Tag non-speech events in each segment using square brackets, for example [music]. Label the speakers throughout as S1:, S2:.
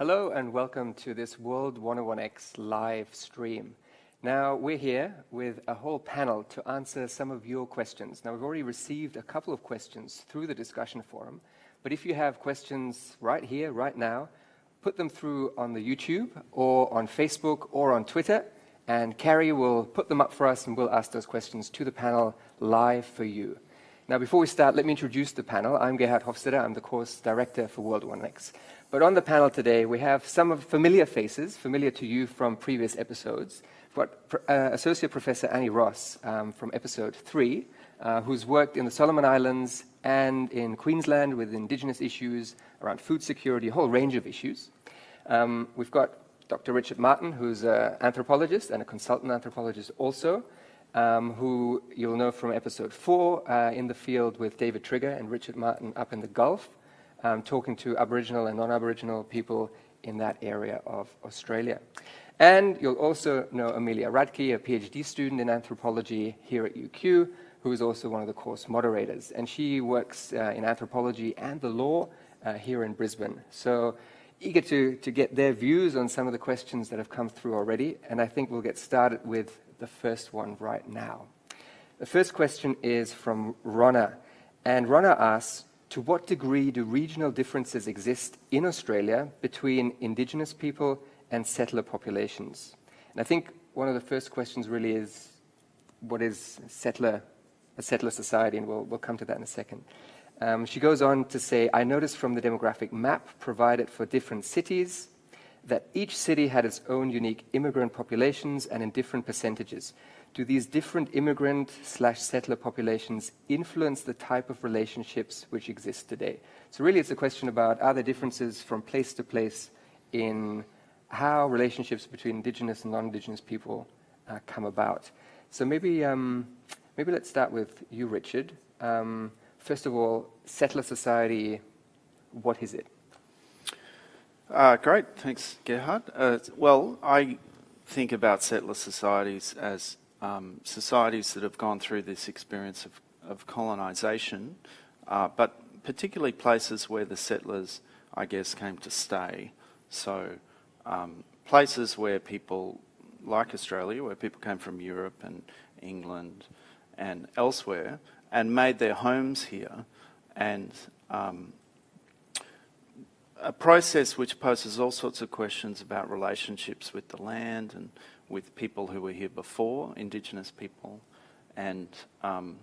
S1: Hello and welcome to this World 101X live stream. Now, we're here with a whole panel to answer some of your questions. Now, we've already received a couple of questions through the discussion forum, but if you have questions right here, right now, put them through on the YouTube or on Facebook or on Twitter, and Carrie will put them up for us and we'll ask those questions to the panel live for you. Now, before we start, let me introduce the panel. I'm Gerhard Hoffstaedter. I'm the course director for World 101X. But on the panel today, we have some of familiar faces, familiar to you from previous episodes. We've got uh, Associate Professor Annie Ross um, from episode three, uh, who's worked in the Solomon Islands and in Queensland with indigenous issues around food security, a whole range of issues. Um, we've got Dr. Richard Martin, who's an anthropologist and a consultant anthropologist also, um, who you'll know from episode four uh, in the field with David Trigger and Richard Martin up in the Gulf um, talking to Aboriginal and non-Aboriginal people in that area of Australia. And you'll also know Amelia Radke, a PhD student in anthropology here at UQ, who is also one of the course moderators. And she works uh, in anthropology and the law uh, here in Brisbane. So eager to, to get their views on some of the questions that have come through already. And I think we'll get started with the first one right now. The first question is from Ronna. And Ronna asks, to what degree do regional differences exist in Australia between Indigenous people and settler populations? And I think one of the first questions really is, what is settler, a settler society? And we'll, we'll come to that in a second. Um, she goes on to say, I noticed from the demographic map provided for different cities that each city had its own unique immigrant populations and in different percentages do these different immigrant slash settler populations influence the type of relationships which exist today? So really it's a question about are there differences from place to place in how relationships between indigenous and non-indigenous people uh, come about. So maybe, um, maybe let's start with you, Richard. Um, first of all, settler society, what is it?
S2: Uh, great, thanks, Gerhard. Uh, well, I think about settler societies as um, societies that have gone through this experience of, of colonisation, uh, but particularly places where the settlers, I guess, came to stay. So um, places where people, like Australia, where people came from Europe and England and elsewhere, and made their homes here, and um, a process which poses all sorts of questions about relationships with the land and with people who were here before, Indigenous people, and um,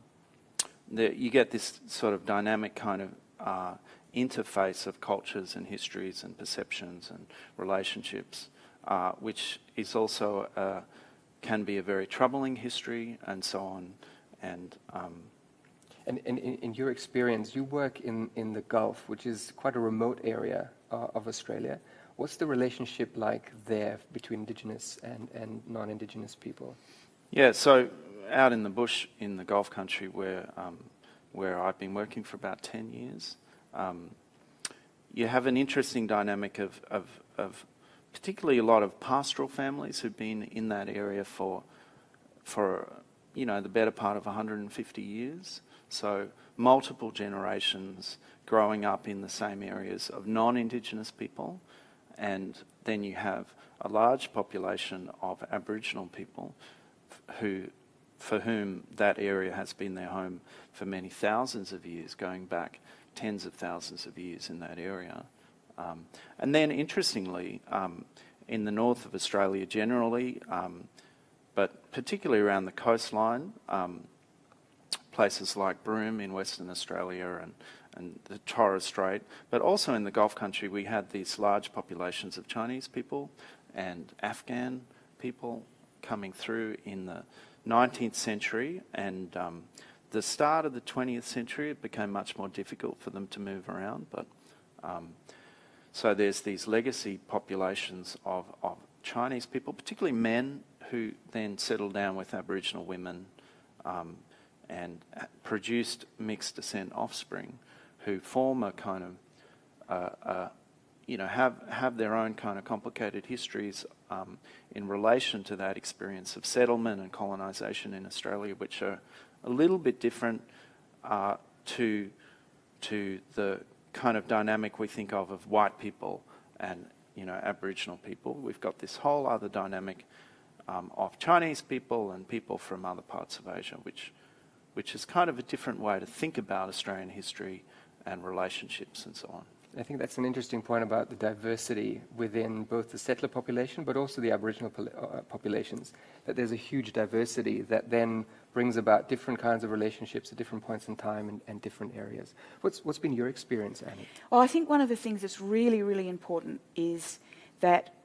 S2: the, you get this sort of dynamic kind of uh, interface of cultures and histories and perceptions and relationships, uh, which is also uh, can be a very troubling history and so on. And,
S1: um, and, in, your experience, you work in, in the Gulf, which is quite a remote area uh, of Australia. What's the relationship like there between Indigenous and, and non-Indigenous people?
S2: Yeah, so out in the bush in the Gulf country where, um, where I've been working for about 10 years, um, you have an interesting dynamic of, of, of particularly a lot of pastoral families who've been in that area for, for you know, the better part of 150 years. So multiple generations growing up in the same areas of non-Indigenous people and then you have a large population of Aboriginal people who, for whom that area has been their home for many thousands of years, going back tens of thousands of years in that area. Um, and then, interestingly, um, in the north of Australia generally, um, but particularly around the coastline, um, places like Broome in Western Australia and and the Torres Strait, but also in the Gulf country we had these large populations of Chinese people and Afghan people coming through in the 19th century. And um, the start of the 20th century it became much more difficult for them to move around but um, so there's these legacy populations of, of Chinese people, particularly men who then settled down with Aboriginal women um, and produced mixed descent offspring who form a kind of, uh, uh, you know, have, have their own kind of complicated histories um, in relation to that experience of settlement and colonisation in Australia, which are a little bit different uh, to, to the kind of dynamic we think of of white people and you know, Aboriginal people. We've got this whole other dynamic um, of Chinese people and people from other parts of Asia, which, which is kind of a different way to think about Australian history and relationships and so on.
S1: I think that's an interesting point about the diversity within both the settler population but also the Aboriginal uh, populations, that there's a huge diversity that then brings about different kinds of relationships at different points in time and, and different areas. What's, what's been your experience, Annie?
S3: Well, I think one of the things that's really, really important is that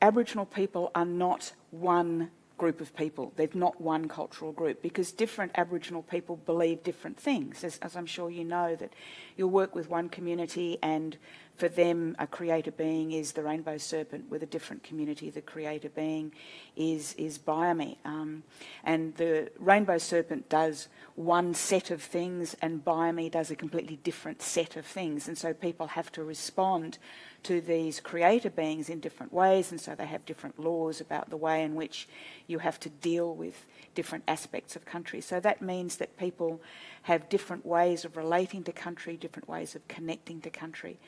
S3: Aboriginal people are not one group of people. They're not one cultural group because different Aboriginal people believe different things. As, as, I'm sure you know, that you'll work with one community and for them a creator being is the rainbow serpent. With a different community, the creator being is, is Biami. Um, and the rainbow serpent does one set of things and Biami does a completely different set of things. And so people have to respond to these creator beings in different ways, and so they have different laws about the way in which you have to deal with different aspects of country. So that means that people have different ways of relating to country, different ways of connecting to country.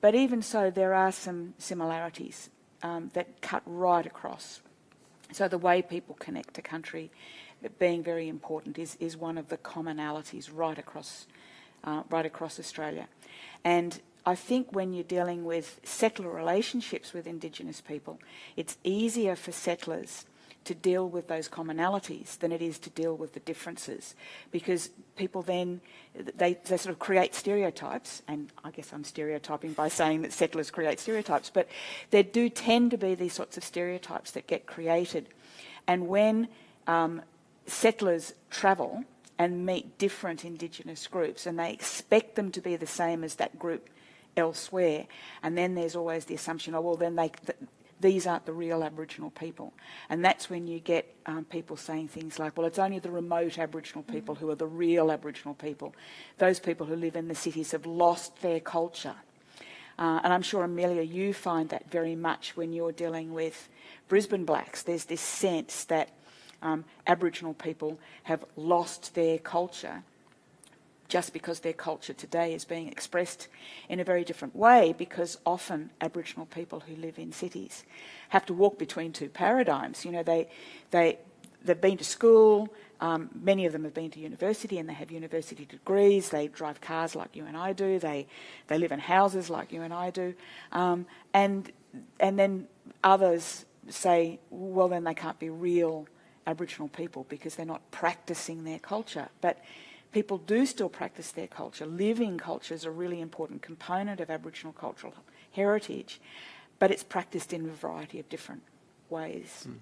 S3: But even so, there are some similarities um, that cut right across. So the way people connect to country, being very important, is, is one of the commonalities right across, uh, right across Australia. And I think when you're dealing with settler relationships with Indigenous people, it's easier for settlers to deal with those commonalities than it is to deal with the differences. Because people then they, they sort of create stereotypes and I guess I'm stereotyping by saying that settlers create stereotypes but there do tend to be these sorts of stereotypes that get created. And when um, settlers travel and meet different indigenous groups and they expect them to be the same as that group elsewhere. And then there's always the assumption, oh, well, then they, th these aren't the real Aboriginal people. And that's when you get um, people saying things like, well, it's only the remote Aboriginal people who are the real Aboriginal people. Those people who live in the cities have lost their culture. Uh, and I'm sure, Amelia, you find that very much when you're dealing with Brisbane blacks. There's this sense that um, Aboriginal people have lost their culture just because their culture today is being expressed in a very different way because often Aboriginal people who live in cities have to walk between two paradigms. You know, they, they, they've been to school, um, many of them have been to university and they have university degrees, they drive cars like you and I do, they, they live in houses like you and I do, um, and, and then others say, well then they can't be real Aboriginal people because they're not practicing their culture. But people do still practice their culture. Living culture is a really important component of Aboriginal cultural heritage, but it's practiced in a variety of different ways. Mm.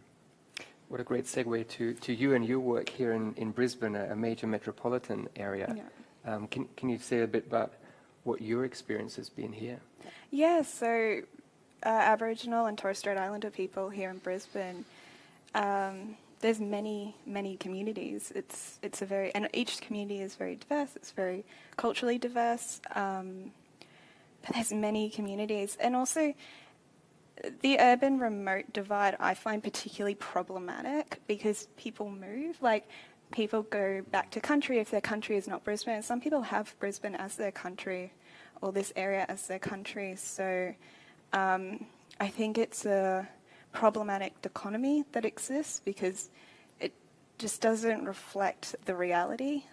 S1: What a great segue to, to you and your work here in, in Brisbane, a, a major metropolitan area. Yeah. Um, can, can you say a bit about what your experience has been here?
S4: Yeah, so uh, Aboriginal and Torres Strait Islander people here in Brisbane um, there's many, many communities. It's, it's a very, and each community is very diverse. It's very culturally diverse. Um, but there's many communities. And also, the urban remote divide I find particularly problematic because people move. Like, people go back to country if their country is not Brisbane. Some people have Brisbane as their country or this area as their country. So um, I think it's a problematic dichotomy that exists because it just doesn't reflect the reality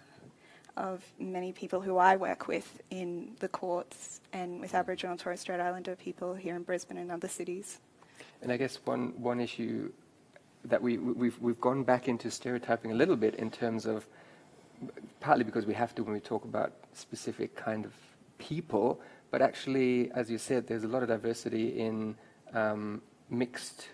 S4: of many people who I work with in the courts and with Aboriginal and Torres Strait Islander people here in Brisbane and other cities.
S1: And I guess one, one issue that we, we've, we've gone back into stereotyping a little bit in terms of, partly because we have to when we talk about specific kind of people, but actually, as you said, there's a lot of diversity in um, mixed,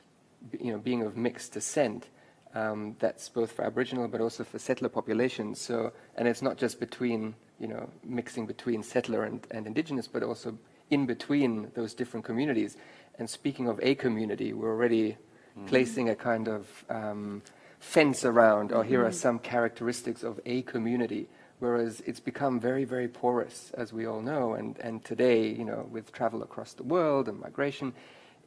S1: you know, being of mixed descent. Um, that's both for Aboriginal but also for settler populations. So, and it's not just between, you know, mixing between settler and, and Indigenous, but also in between those different communities. And speaking of a community, we're already mm. placing a kind of um, fence around, or here are mm-hmm. some characteristics of a community. Whereas it's become very, very porous, as we all know, and, and today, you know, with travel across the world and migration,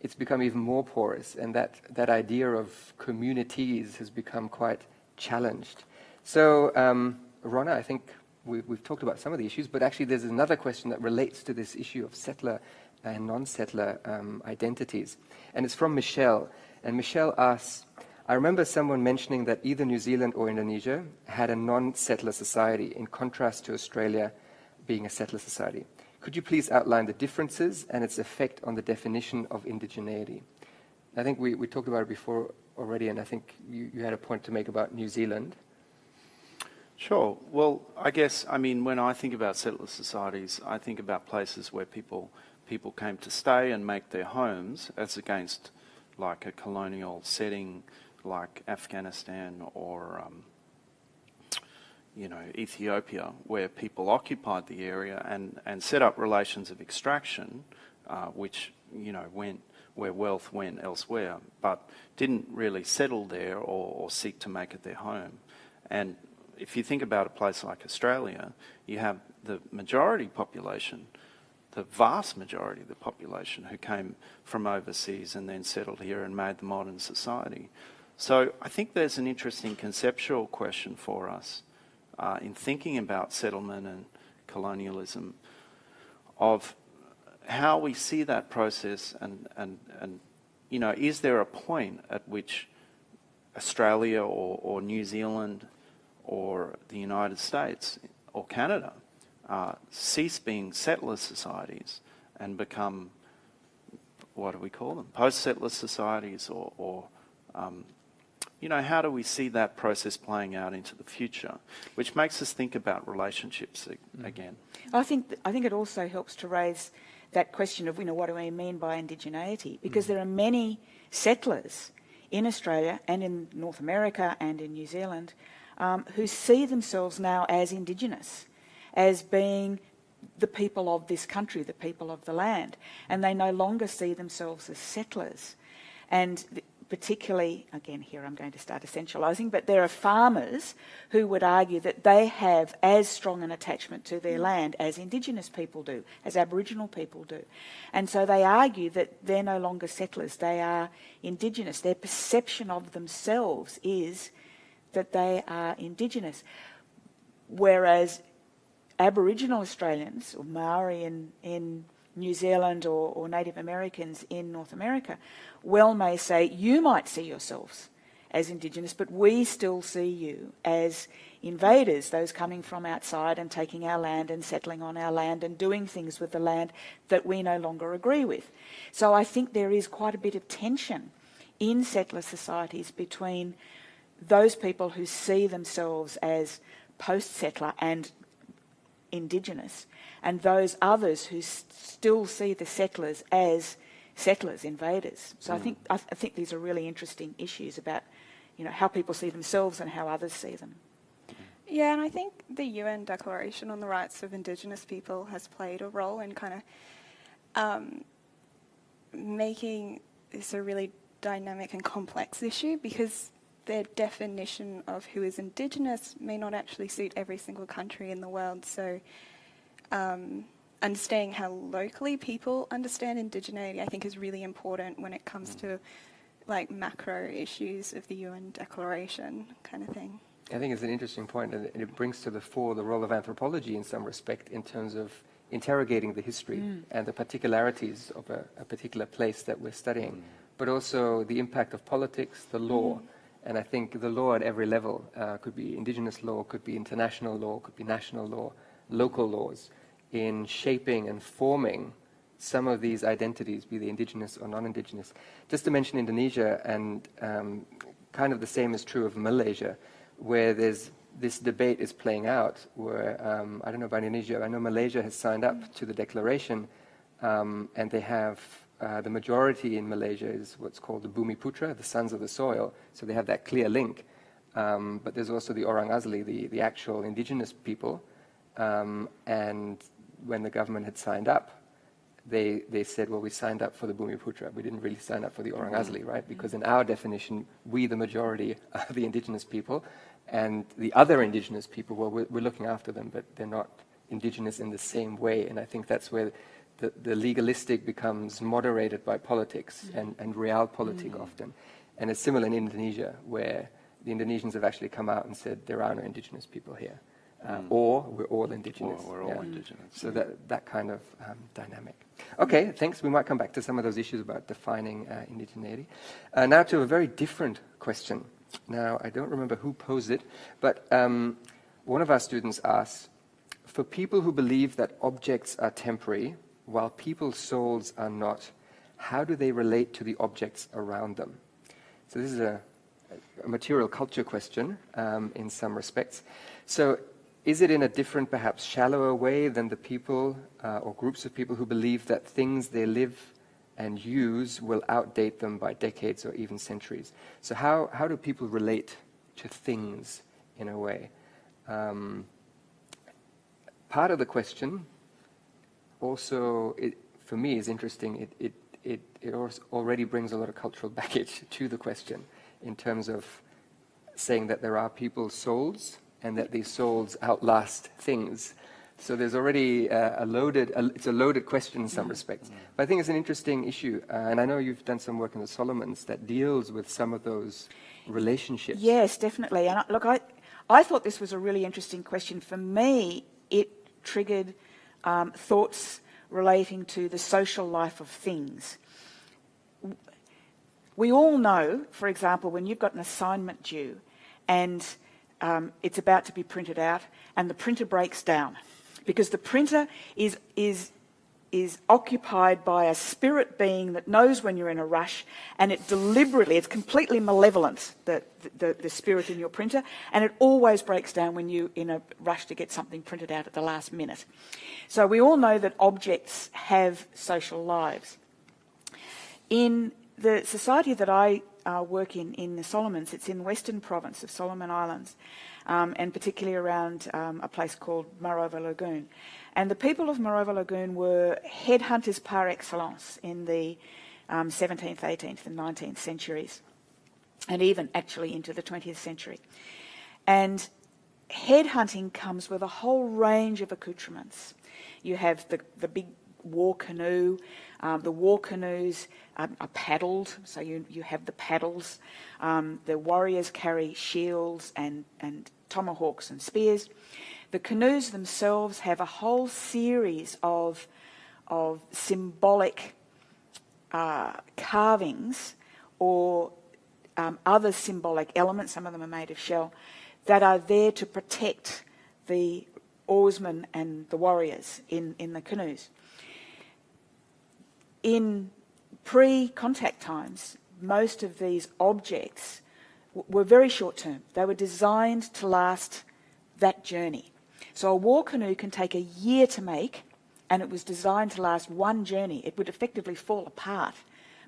S1: it's become even more porous, and that, that idea of communities has become quite challenged. So, um, Ronna, I think we, we've talked about some of the issues, but actually there's another question that relates to this issue of settler and non-settler um, identities. And it's from Michelle. And Michelle asks, I remember someone mentioning that either New Zealand or Indonesia had a non-settler society, in contrast to Australia being a settler society. Could you please outline the differences and its effect on the definition of indigeneity? I think we, we talked about it before already, and I think you, you had a point to make about New Zealand.
S2: Sure. Well, I guess, I mean, when I think about settler societies, I think about places where people, people came to stay and make their homes as against like a colonial setting like Afghanistan or, um, you know, Ethiopia, where people occupied the area and, and set up relations of extraction, uh, which, you know, went where wealth went elsewhere, but didn't really settle there or, or seek to make it their home. And if you think about a place like Australia, you have the majority population, the vast majority of the population who came from overseas and then settled here and made the modern society. So I think there's an interesting conceptual question for us uh, in thinking about settlement and colonialism of how we see that process and, and, and you know, is there a point at which Australia or, or New Zealand or the United States or Canada uh, cease being settler societies and become, what do we call them, post-settler societies or, or um, you know, how do we see that process playing out into the future? Which makes us think about relationships
S3: Mm-hmm.
S2: again.
S3: I think, I think it also helps to raise that question of, you know, what do we mean by indigeneity? Because there are many settlers in Australia and in North America and in New Zealand um, who see themselves now as Indigenous, as being the people of this country, the people of the land, and they no longer see themselves as settlers. And th- particularly, again, here I'm going to start essentialising, but there are farmers who would argue that they have as strong an attachment to their land as Indigenous people do, as Aboriginal people do. And so they argue that they're no longer settlers, they are Indigenous. Their perception of themselves is that they are Indigenous. Whereas Aboriginal Australians, or Maori in, in New Zealand or, or Native Americans in North America, well may say, you might see yourselves as Indigenous, but we still see you as invaders, those coming from outside and taking our land and settling on our land and doing things with the land that we no longer agree with. So I think there is quite a bit of tension in settler societies between those people who see themselves as post-settler and indigenous, and those others who s- still see the settlers as settlers, invaders. So I think I, th- I think these are really interesting issues about, you know, how people see themselves and how others see them.
S4: Yeah, and I think the UN Declaration on the Rights of Indigenous People has played a role in kind of um, making this a really dynamic and complex issue because their definition of who is Indigenous may not actually suit every single country in the world. So, um, understanding how locally people understand indigeneity, I think, is really important when it comes mm. to like macro issues of the UN Declaration kind of thing.
S1: I think it's an interesting point, and it brings to the fore the role of anthropology in some respect in terms of interrogating the history mm. and the particularities of a, a particular place that we're studying, mm. but also the impact of politics, the law. And I think the law at every level uh, could be indigenous law, could be international law, could be national law, local laws, in shaping and forming some of these identities, be they indigenous or non-indigenous. Just to mention Indonesia, and um, kind of the same is true of Malaysia, where there's this debate is playing out. Where um, I don't know about Indonesia, I know Malaysia has signed up to the declaration, um, and they have uh, the majority in Malaysia is what's called the Bumi Putra, the sons of the soil. So they have that clear link. Um, but there's also the Orang Asli, the, the actual indigenous people. Um, and when the government had signed up, they, they said, well, we signed up for the Bumiputra. We didn't really sign up for the Orang Asli, right? Because in our definition, we, the majority, [laughs] are the indigenous people. And the other indigenous people, well, we're, we're looking after them, but they're not indigenous in the same way. And I think that's where the, the legalistic becomes moderated by politics and, and realpolitik often. And it's similar in Indonesia, where the Indonesians have actually come out and said there are no indigenous people here. uh, or we're all indigenous.
S2: Or we're all
S1: Yeah.
S2: indigenous.
S1: So that, that kind of um, dynamic. Okay, thanks. We might come back to some of those issues about defining uh, indigeneity. Uh, now to a very different question. Now, I don't remember who posed it, but um, one of our students asked, for people who believe that objects are temporary, while people's souls are not, how do they relate to the objects around them? So this is a, a material culture question um, in some respects. So is it in a different, perhaps shallower way than the people uh, or groups of people who believe that things they live and use will outdate them by decades or even centuries? So how, how do people relate to things in a way? Um, part of the question also, it, for me, is interesting. It, it, it, it already brings a lot of cultural [laughs] baggage to the question in terms of saying that there are people's souls and that these souls outlast things. So there's already uh, a loaded, a, it's a loaded question in some respects. But I think it's an interesting issue, uh, and I know you've done some work in the Solomons that deals with some of those relationships.
S3: Yes, definitely. And I, look, I, I thought this was a really interesting question. For me, it triggered um, thoughts relating to the social life of things. We all know, for example, when you've got an assignment due and um, it's about to be printed out and the printer breaks down because the printer is, is, is occupied by a spirit being that knows when you're in a rush and it deliberately, it's completely malevolent, the, the, the spirit in your printer, and it always breaks down when you're in a rush to get something printed out at the last minute. So we all know that objects have social lives. In the society that I uh, work in, in the Solomons, it's in the western province of Solomon Islands, um, and particularly around um, a place called Marovo Lagoon. And the people of Marovo Lagoon were headhunters par excellence in the um, 17th, 18th, and 19th centuries, and even actually into the 20th century. And headhunting comes with a whole range of accoutrements. You have the, the big war canoe. Um, the war canoes um, are paddled, so you, you have the paddles. Um, the warriors carry shields and, and tomahawks and spears. The canoes themselves have a whole series of, of symbolic uh, carvings or um, other symbolic elements, some of them are made of shell, that are there to protect the oarsmen and the warriors in, in the canoes. In pre-contact times, most of these objects were very short term. They were designed to last that journey. So a war canoe can take a year to make, and it was designed to last one journey. It would effectively fall apart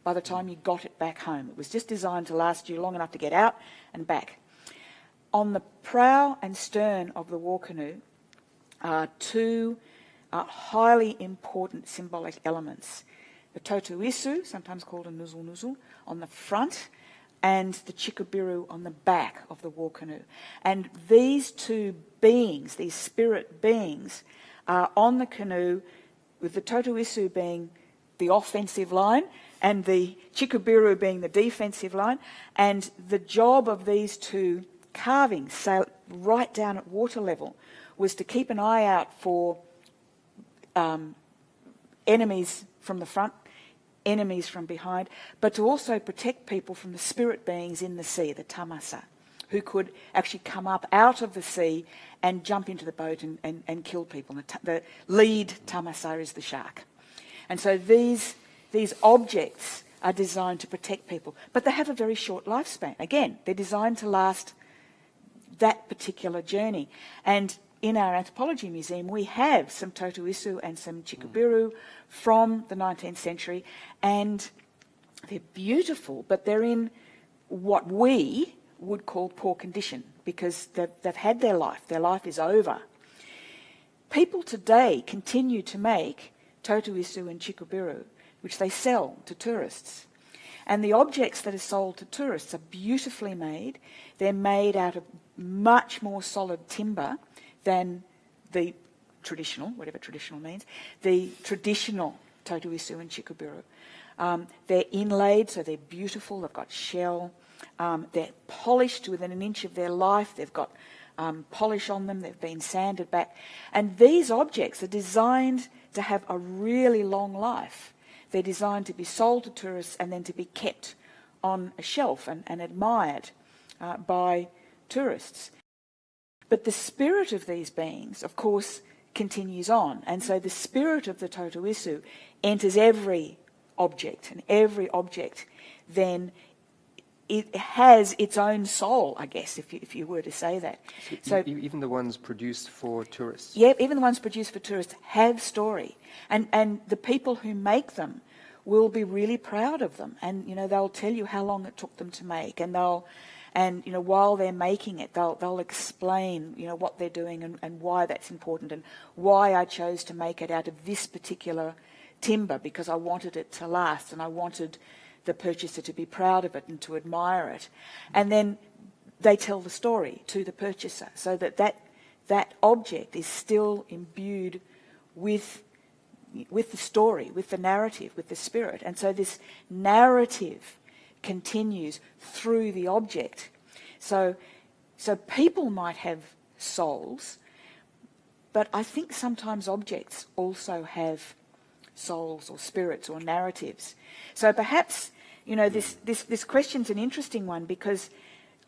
S3: by the time you got it back home. It was just designed to last you long enough to get out and back. On the prow and stern of the war canoe are two uh, highly important symbolic elements. The totu isu, sometimes called a nguzu nguzu, on the front, and the chikubiru on the back of the war canoe. And these two beings, these spirit beings, are on the canoe, with the totu isu being the offensive line and the chikubiru being the defensive line. And the job of these two carvings, right down at water level, was to keep an eye out for um, enemies from the front, enemies from behind, but to also protect people from the spirit beings in the sea, the tamasa, who could actually come up out of the sea and jump into the boat and, and, and kill people. The, the lead tamasa is the shark. And so these, these objects are designed to protect people, but they have a very short lifespan. Again, they're designed to last that particular journey. And in our anthropology museum, we have some Totu Isu and some Chikubiru from the 19th century, and they're beautiful, but they're in what we would call poor condition because they've, they've had their life, their life is over. People today continue to make Totu Isu and Chikubiru, which they sell to tourists. And the objects that are sold to tourists are beautifully made. They're made out of much more solid timber than the traditional, whatever traditional means, the traditional Totu Isu and Chikubiru. Um, they're inlaid, so they're beautiful. They've got shell. Um, they're polished within an inch of their life. They've got um, polish on them, they've been sanded back. And these objects are designed to have a really long life. They're designed to be sold to tourists and then to be kept on a shelf and, and admired uh, by tourists. But the spirit of these beings, of course, continues on. And so the spirit of the Totoisu enters every object, and every object then it has its own soul, I guess, if you, if you were to say that.
S1: So, e even the ones produced for tourists.
S3: Yeah, even the ones produced for tourists have story, and and the people who make them will be really proud of them, and you know they'll tell you how long it took them to make, and they'll. And you know, while they're making it, they'll they'll explain you know what they're doing and, and why that's important and why I chose to make it out of this particular timber because I wanted it to last and I wanted the purchaser to be proud of it and to admire it. And then they tell the story to the purchaser so that that, that object is still imbued with, with the story, with the narrative, with the spirit. And so this narrative continues through the object. So, so people might have souls, but I think sometimes objects also have souls or spirits or narratives. So perhaps, you know, this, this, this question's an interesting one because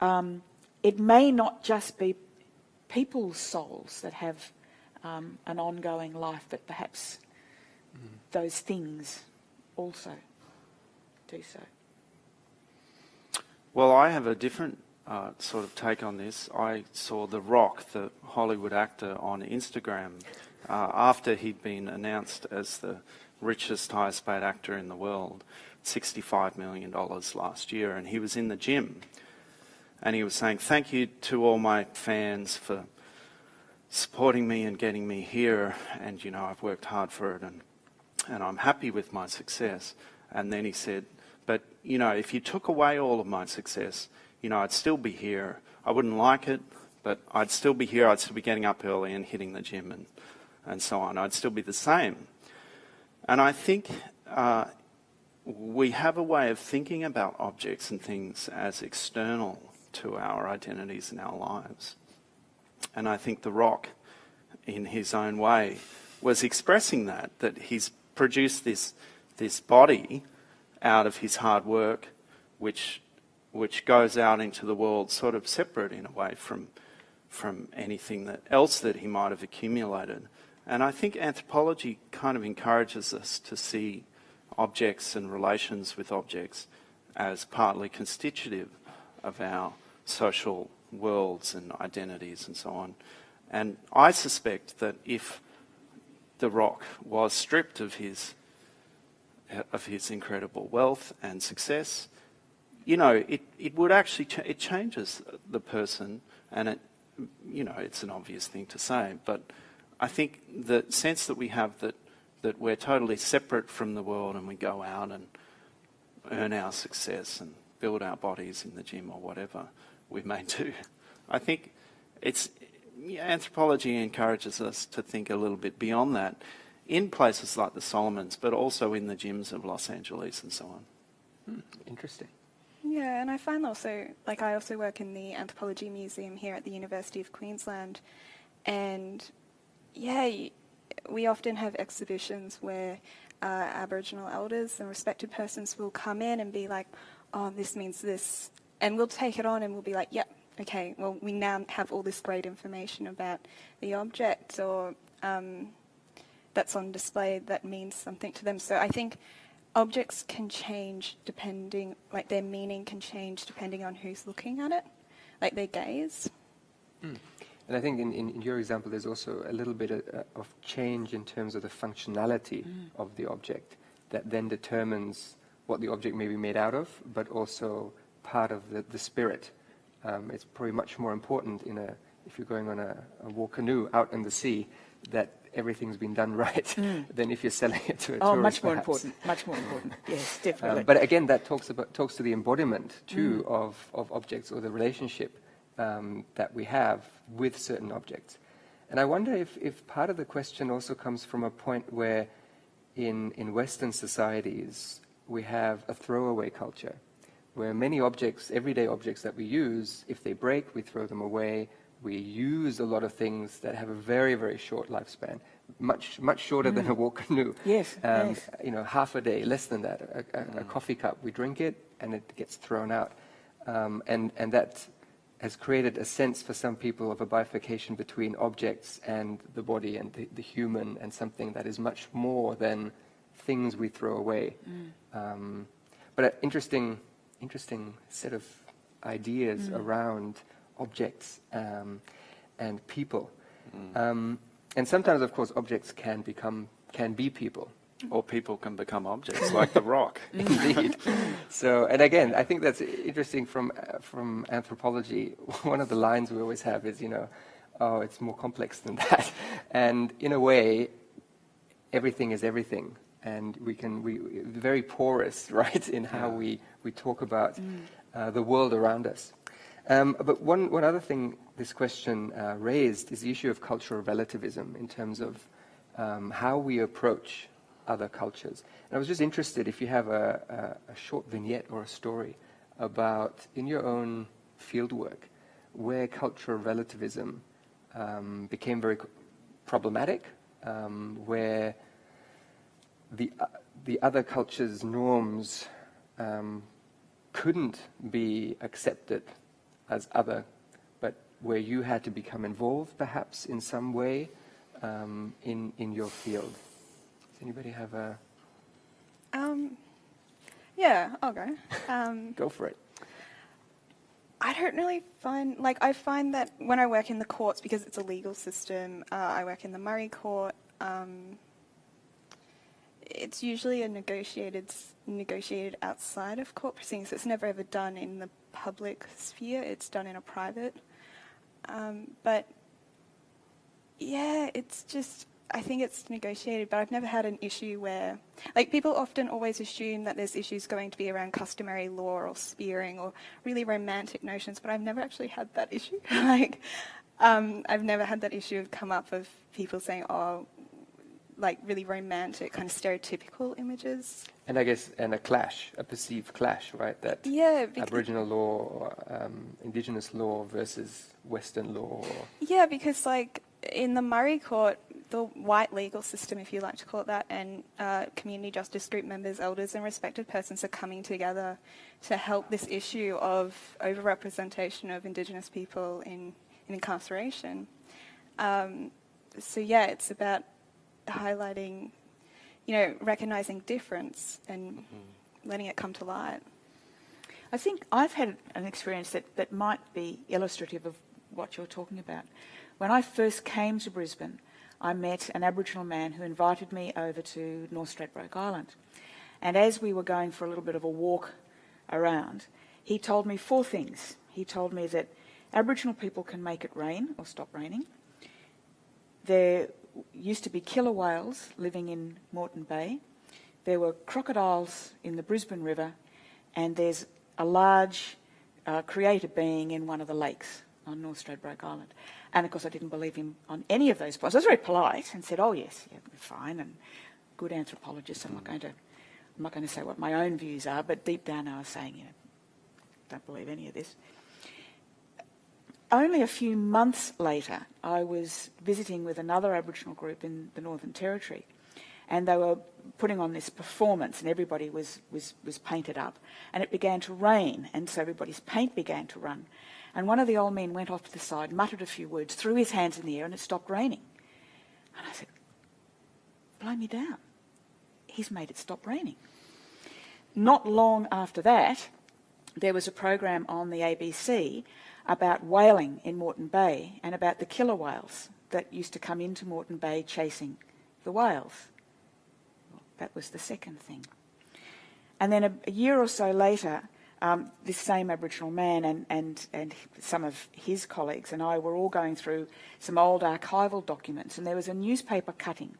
S3: um, it may not just be people's souls that have um, an ongoing life, but perhaps mm. those things also do so.
S2: Well, I have a different uh, sort of take on this. I saw The Rock, the Hollywood actor, on Instagram uh, after he'd been announced as the richest, highest paid actor in the world, $65 million last year, and he was in the gym. And he was saying, Thank you to all my fans for supporting me and getting me here. And, you know, I've worked hard for it and, and I'm happy with my success. And then he said, But, you know, if you took away all of my success, you know, I'd still be here. I wouldn't like it, but I'd still be here. I'd still be getting up early and hitting the gym and, and so on. I'd still be the same. And I think uh, we have a way of thinking about objects and things as external to our identities and our lives. And I think The Rock, in his own way, was expressing that, that he's produced this, this body out of his hard work, which, which goes out into the world sort of separate in a way from, from anything that else that he might have accumulated. And I think anthropology kind of encourages us to see objects and relations with objects as partly constitutive of our social worlds and identities and so on. And I suspect that if the rock was stripped of his of his incredible wealth and success, you know, it, it would actually, ch it changes the person and it, you know, it's an obvious thing to say, but I think the sense that we have that, that we're totally separate from the world and we go out and earn our success and build our bodies in the gym or whatever we may [laughs] do. I think it's anthropology encourages us to think a little bit beyond that in places like the Solomons, but also in the gyms of Los Angeles and so on.
S1: Hmm, interesting.
S4: Yeah, and I find also, like I also work in the Anthropology Museum here at the University of Queensland, and yeah, we often have exhibitions where uh, Aboriginal elders and respected persons will come in and be like, oh, this means this. And we'll take it on and we'll be like, yep, okay, well, we now have all this great information about the object or um, that's on display that means something to them. So I think objects can change depending, like their meaning can change depending on who's looking at it, like their gaze.
S1: Mm. And I think in, in, in, your example, there's also a little bit of, uh, of change in terms of the functionality mm. of the object that then determines what the object may be made out of, but also part of the, the spirit. Um, it's probably much more important in a, if you're going on a, a war canoe out in the sea, that everything's been done [laughs] right mm. than if you're selling it to a
S3: oh,
S1: tourist. Oh,
S3: much more
S1: perhaps.
S3: important. Much more important. yes, [laughs] definitely. Um,
S1: but again, that talks about talks to the embodiment too mm. of of objects or the relationship um, that we have with certain objects. And I wonder if, if part of the question also comes from a point where in, in Western societies we have a throwaway culture, where many objects, everyday objects that we use, if they break, we throw them away, We use a lot of things that have a very, very short lifespan, much, much shorter than a walk [laughs] canoe.
S3: Yes,
S1: Um,
S3: yes.
S1: You know, half a day, less than that. A, a,
S2: Mm.
S1: a coffee cup, we drink it and it gets thrown out. Um, and, and that has created a sense for some people of a bifurcation between objects and the body and the, the human and something that is much more than things we throw away. Um, but an interesting, interesting set of ideas around objects um, and people. Um, and sometimes, of course, objects can become can be people.
S2: Or people can become objects, like the rock. [laughs]
S1: Indeed. so, and again, I think that's interesting from uh, from anthropology. [laughs] One of the lines we always have is, you know, oh, it's more complex than that. [laughs] And in a way, everything is everything, and we can we very porous, right, in how we we talk about uh, the world around us. Um, but one one other thing this question uh, raised is the issue of cultural relativism in terms of um, how we approach other cultures. And I was just interested if you have a, a, a short vignette or a story about in your own fieldwork where cultural relativism um, became very problematic, um, where the uh, the other culture's norms um, couldn't be accepted as other, but where you had to become involved, perhaps in some way, um, in in your field. Does anybody have a
S4: Um, yeah, I'll go. Um, [laughs]
S1: go for it?
S4: I don't really find like I find that when I work in the courts because it's a legal system. Uh, I work in the Murri Court. Um, it's usually a negotiated negotiated outside of court proceedings. It's never ever done in the public sphere. It's done in a private. Um, but yeah, it's just I think it's negotiated, but I've never had an issue where like people often always assume that there's issues going to be around customary law or spearing or really romantic notions, but I've never actually had that issue. [laughs] like um, I've never had that issue come up of people saying, "Oh, like really romantic, kind of stereotypical images."
S1: And I guess and a clash, a perceived clash, right? That
S4: Yeah,
S1: Aboriginal law, or, um, Indigenous law versus Western law. Or,
S4: Yeah, because like in the Murri Court, the white legal system, if you like to call it that, and uh, community justice group members, elders, and respected persons are coming together to help this issue of overrepresentation of Indigenous people in, in incarceration. Um, so yeah, it's about highlighting, you know, recognizing difference and mm. letting it come to light.
S3: I think I've had an experience that, that might be illustrative of what you're talking about. When I first came to Brisbane, I met an Aboriginal man who invited me over to North Stradbroke Island. And as we were going for a little bit of a walk around, he told me four things. He told me that Aboriginal people can make it rain or stop raining. There used to be killer whales living in Moreton Bay. There were crocodiles in the Brisbane River, and there's a large uh, creator being in one of the lakes on North Stradbroke Island. And of course, I didn't believe him on any of those points. I was very polite and said, "Oh yes, yeah, fine," and good anthropologist. I'm not going to, I'm not going to say what my own views are, but deep down I was saying, you know, don't believe any of this. Only a few months later, I was visiting with another Aboriginal group in the Northern Territory, and they were putting on this performance, and everybody was, was, was painted up. And it began to rain, and so everybody's paint began to run. And one of the old men went off to the side, muttered a few words, threw his hands in the air, and it stopped raining. And I said, Blow me down. He's made it stop raining. Not long after that, there was a program on the ABC about whaling in Moreton Bay and about the killer whales that used to come into Moreton Bay chasing the whales. That was the second thing. And then a, a year or so later, um, this same Aboriginal man and, and, and some of his colleagues and I were all going through some old archival documents, and there was a newspaper cutting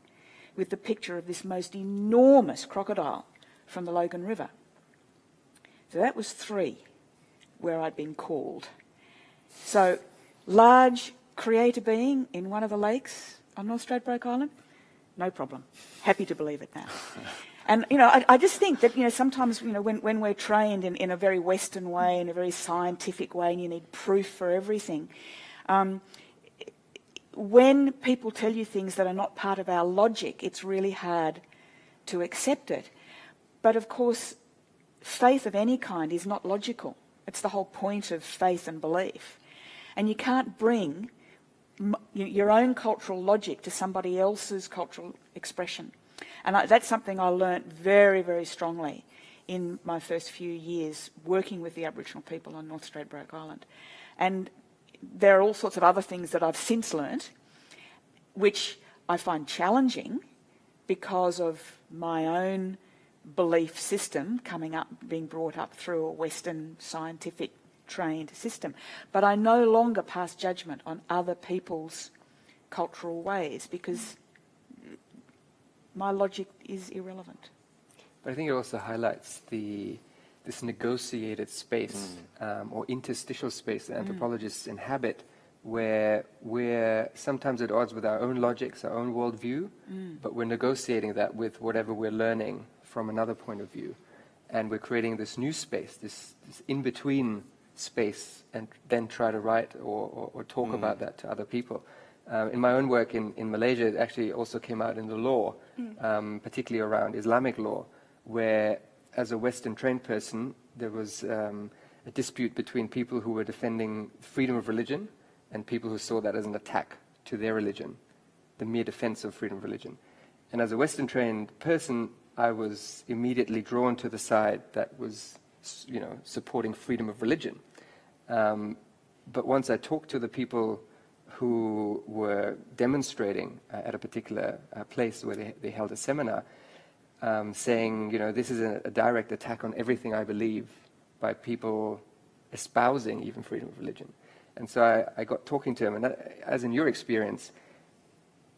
S3: with the picture of this most enormous crocodile from the Logan River. So that was three where I'd been called. So, large creator being in one of the lakes on North Stradbroke Island, no problem. Happy to believe it now. [laughs] And, you know, I, I just think that, you know, sometimes, you know, when, when we're trained in, in a very Western way, in a very scientific way, and you need proof for everything, Um, when people tell you things that are not part of our logic, it's really hard to accept it. But of course, faith of any kind is not logical. It's the whole point of faith and belief. And you can't bring your own cultural logic to somebody else's cultural expression. And I, that's something I learnt very, very strongly in my first few years working with the Aboriginal people on North Stradbroke Island. And there are all sorts of other things that I've since learnt, which I find challenging because of my own belief system coming up, being brought up through a Western scientific trained system. But I no longer pass judgment on other people's cultural ways because my logic is irrelevant.
S1: But I think it also highlights the this negotiated space mm. um, or interstitial space that mm. anthropologists mm. inhabit where we're sometimes at odds with our own logics, our own worldview, mm. but we're negotiating that with whatever we're learning from another point of view. And we're creating this new space, this, this in-between space, and then try to write or, or, or talk mm. about that to other people. Uh, in my own work in, in Malaysia, it actually also came out in the law, mm. um, particularly around Islamic law, where as a Western trained person, there was um, a dispute between people who were defending freedom of religion and people who saw that as an attack to their religion, the mere defense of freedom of religion. And as a Western trained person, I was immediately drawn to the side that was, you know, supporting freedom of religion. Um, but once I talked to the people who were demonstrating uh, at a particular uh, place where they, they, held a seminar, um, saying, you know, this is a, a, direct attack on everything I believe by people espousing even freedom of religion. And so I, I got talking to him, and that, as in your experience,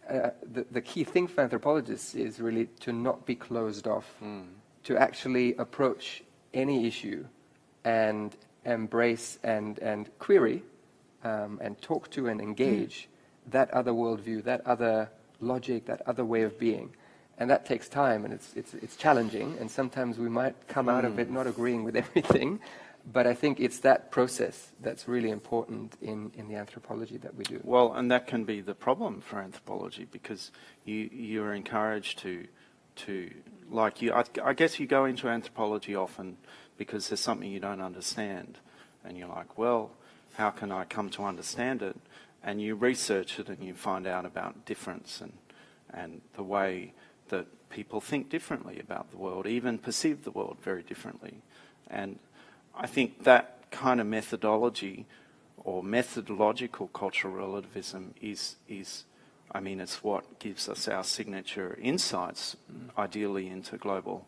S1: uh, the, the, key thing for anthropologists is really to not be closed off, mm. to actually approach any issue and embrace and, and query um, and talk to and engage mm. that other worldview, that other logic, that other way of being. And that takes time and it's, it's, it's challenging, and sometimes we might come mm. out of it not agreeing with [laughs] everything, but I think it's that process that's really important in, in the anthropology that we do.
S2: Well, and that can be the problem for anthropology because you, you're encouraged to, to like you, I, I guess you go into anthropology often because there's something you don't understand. And you're like, well, how can I come to understand it? And you research it and you find out about difference and, and the way that people think differently about the world, even perceive the world very differently. And I think that kind of methodology or methodological cultural relativism is, is I mean, it's what gives us our signature insights, ideally, into global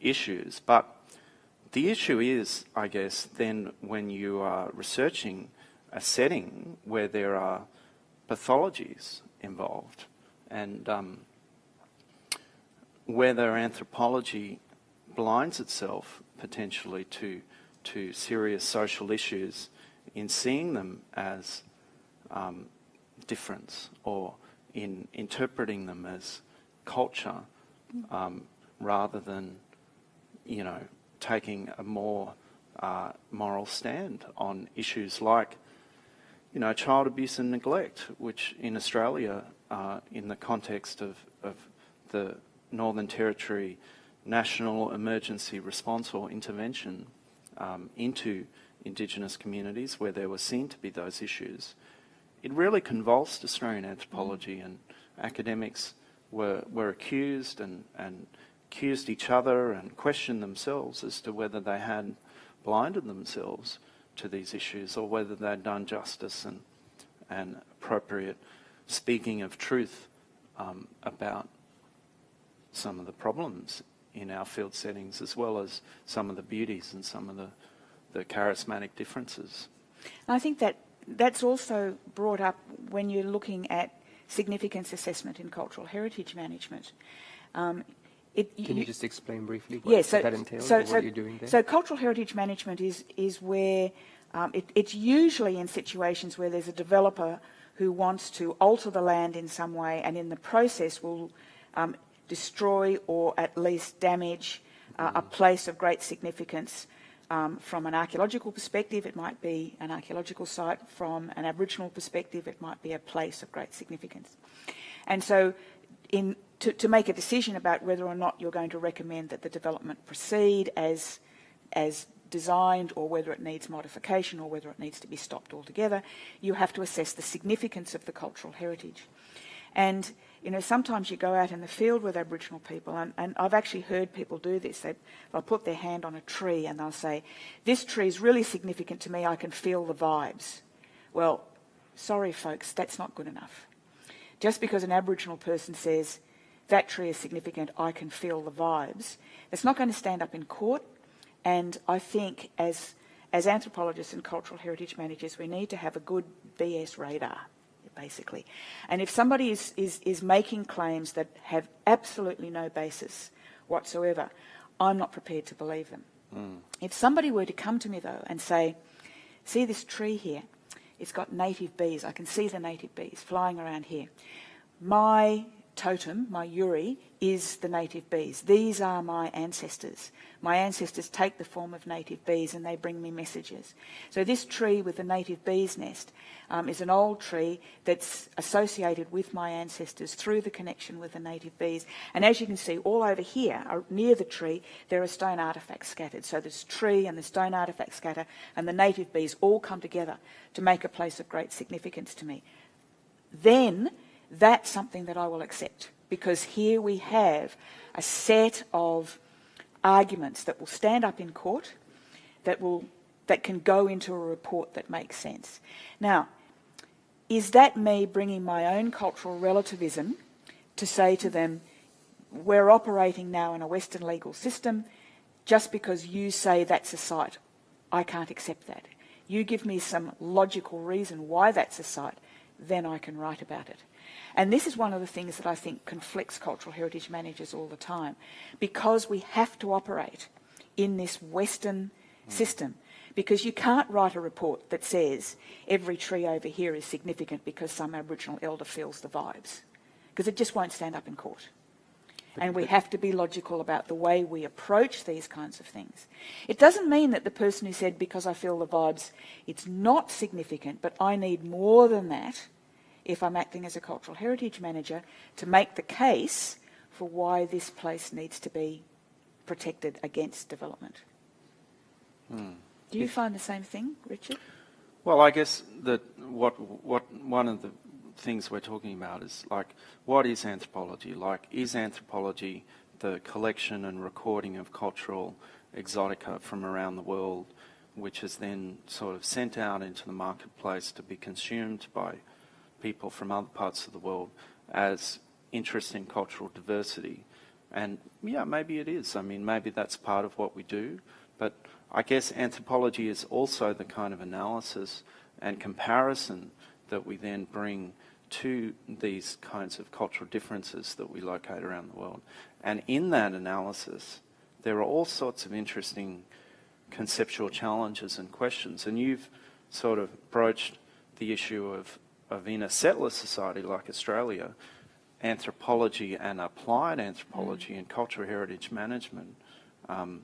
S2: issues. But the issue is, I guess, then when you are researching a setting where there are pathologies involved and um, whether anthropology blinds itself potentially to to serious social issues in seeing them as um, difference or in interpreting them as culture um, rather than, you know, taking a more uh, moral stand on issues like, you know, child abuse and neglect, which in Australia, uh, in the context of, of the Northern Territory National Emergency Response or Intervention um, into Indigenous communities where there were seen to be those issues, it really convulsed Australian anthropology and academics were, were accused and, and accused each other and questioned themselves as to whether they had blinded themselves to these issues or whether they'd done justice and, and appropriate speaking of truth um, about some of the problems in our field settings, as well as some of the beauties and some of the, the charismatic differences.
S3: I think that that's also brought up when you're looking at significance assessment in cultural heritage management. Um,
S1: it, Can you, just explain briefly what, so, that entails so, so, what you're doing there?
S3: So cultural heritage management is, is where um, it, it's usually in situations where there's a developer who wants to alter the land in some way and in the process will um, destroy or at least damage uh, a place of great significance Um, from an archaeological perspective, it might be an archaeological site. From an Aboriginal perspective, it might be a place of great significance. And so, in, to, to make a decision about whether or not you're going to recommend that the development proceed as, as designed or whether it needs modification or whether it needs to be stopped altogether, you have to assess the significance of the cultural heritage. And you know, sometimes you go out in the field with Aboriginal people, and, and I've actually heard people do this. They, they'll put their hand on a tree and they'll say, This tree is really significant to me, I can feel the vibes. Well, sorry, folks, that's not good enough. Just because an Aboriginal person says, That tree is significant, I can feel the vibes, it's not going to stand up in court. And I think as, as anthropologists and cultural heritage managers, we need to have a good BS radar basically. And if somebody is, is, is making claims that have absolutely no basis whatsoever, I'm not prepared to believe them. Mm. If somebody were to come to me, though, and say, see this tree here? It's got native bees. I can see the native bees flying around here. My totem, my Yuri, is the native bees. These are my ancestors. My ancestors take the form of native bees and they bring me messages. So this tree with the native bees nest um, is an old tree that's associated with my ancestors through the connection with the native bees. And as you can see, all over here, uh, near the tree, there are stone artefacts scattered. So this tree and the stone artefacts scatter and the native bees all come together to make a place of great significance to me. Then that's something that I will accept because here we have a set of arguments that will stand up in court that will that can go into a report that makes sense. Now, is that me bringing my own cultural relativism to say to them, we're operating now in a Western legal system, just because you say that's a site, I can't accept that. You give me some logical reason why that's a site, then I can write about it. And this is one of the things that I think conflicts cultural heritage managers all the time, because we have to operate in this Western mm. system. Because you can't write a report that says every tree over here is significant because some Aboriginal elder feels the vibes, because it just won't stand up in court. And we have to be logical about the way we approach these kinds of things. It doesn't mean that the person who said, because I feel the vibes, it's not significant, but I need more than that if I'm acting as a cultural heritage manager to make the case for why this place needs to be protected against development. Hmm. Do you find the same thing, Richard?
S2: Well, I guess that what what one of the things we're talking about is like what is anthropology? Like is anthropology the collection and recording of cultural exotica from around the world, which is then sort of sent out into the marketplace to be consumed by people from other parts of the world as interesting cultural diversity. And yeah, maybe it is. I mean, maybe that's part of what we do. But I guess anthropology is also the kind of analysis and comparison that we then bring to these kinds of cultural differences that we locate around the world. And in that analysis, there are all sorts of interesting conceptual challenges and questions. And you've sort of broached the issue of of in a settler society like Australia, anthropology and applied anthropology mm. and cultural heritage management, um,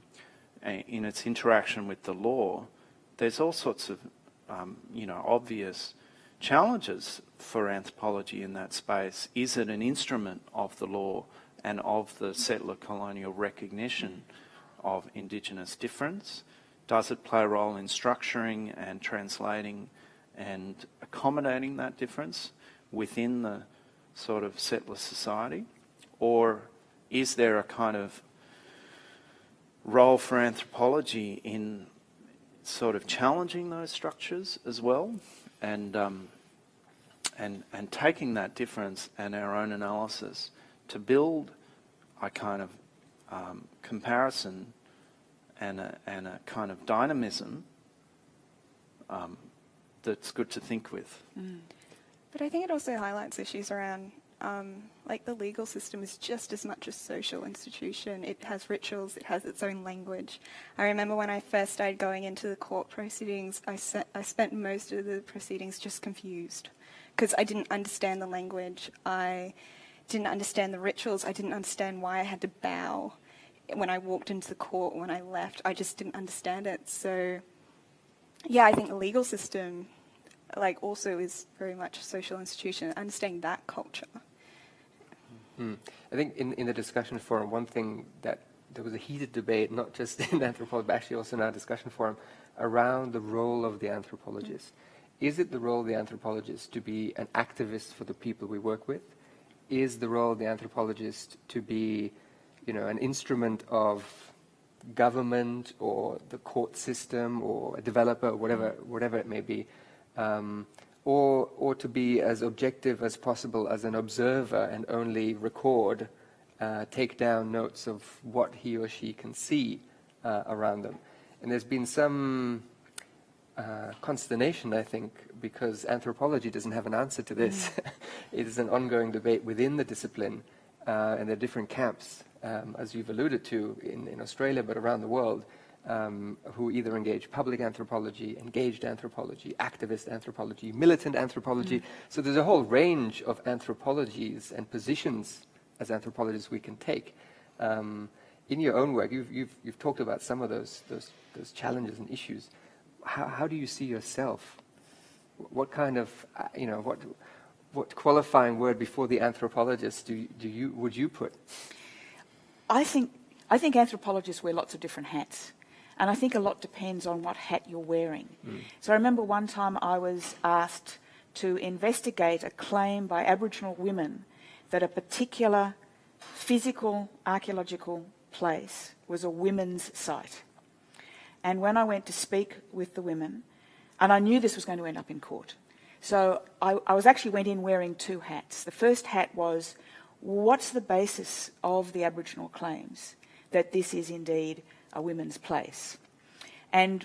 S2: in its interaction with the law, there's all sorts of, um, you know, obvious challenges for anthropology in that space. Is it an instrument of the law and of the settler colonial recognition of Indigenous difference? Does it play a role in structuring and translating and accommodating that difference within the sort of settler society? Or is there a kind of role for anthropology in sort of challenging those structures as well and, um, and, and taking that difference and our own analysis to build a kind of um, comparison and a, and a kind of dynamism um, that's good to think with. Mm.
S4: But I think it also highlights issues around um, like the legal system is just as much a social institution. It has rituals, it has its own language. I remember when I first started going into the court proceedings, I, I spent most of the proceedings just confused because I didn't understand the language. I didn't understand the rituals. I didn't understand why I had to bow when I walked into the court, when I left, I just didn't understand it. So, yeah, I think the legal system, like, also is very much a social institution. Understanding that culture.
S1: Hmm. I think in, in the discussion forum, one thing that there was a heated debate, not just [laughs] in anthropology, but actually also in our discussion forum, around the role of the anthropologist. Is it the role of the anthropologist to be an activist for the people we work with? Is the role of the anthropologist to be, you know, an instrument of government or the court system or a developer or whatever, whatever it may be? Um, or, or to be as objective as possible as an observer and only record, uh, take down notes of what he or she can see uh, around them. And there's been some uh, consternation, I think, because anthropology doesn't have an answer to this. Mm. [laughs] it is an ongoing debate within the discipline, uh, and there are different camps, um, as you've alluded to in, in Australia, but around the world, um, who either engage public anthropology, engaged anthropology, activist anthropology, militant anthropology. Mm. So there's a whole range of anthropologies and positions as anthropologists we can take. Um, in your own work, you've, you've, you've talked about some of those, those, those challenges and issues. How, how do you see yourself? What kind of, uh, you know, what, what qualifying word before the anthropologist do, do you, would you put?
S3: I think, I think anthropologists wear lots of different hats. And I think a lot depends on what hat you're wearing. Mm. So I remember one time I was asked to investigate a claim by Aboriginal women that a particular physical archaeological place was a women's site. And when I went to speak with the women, and I knew this was going to end up in court, so I, I was actually went in wearing two hats. The first hat was, what's the basis of the Aboriginal claims that this is indeed a women's place? And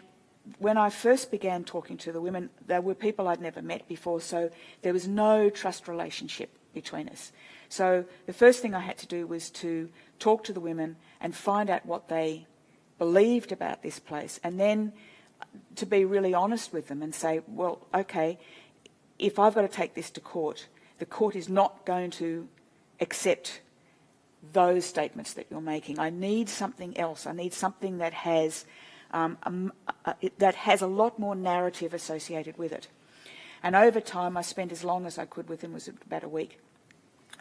S3: when I first began talking to the women, there were people I'd never met before, so there was no trust relationship between us. So the first thing I had to do was to talk to the women and find out what they believed about this place, and then to be really honest with them and say, well, okay, if I've got to take this to court, the court is not going to accept those statements that you're making. I need something else. I need something that has um, a, a, that has a lot more narrative associated with it. And over time, I spent as long as I could with him, was about a week.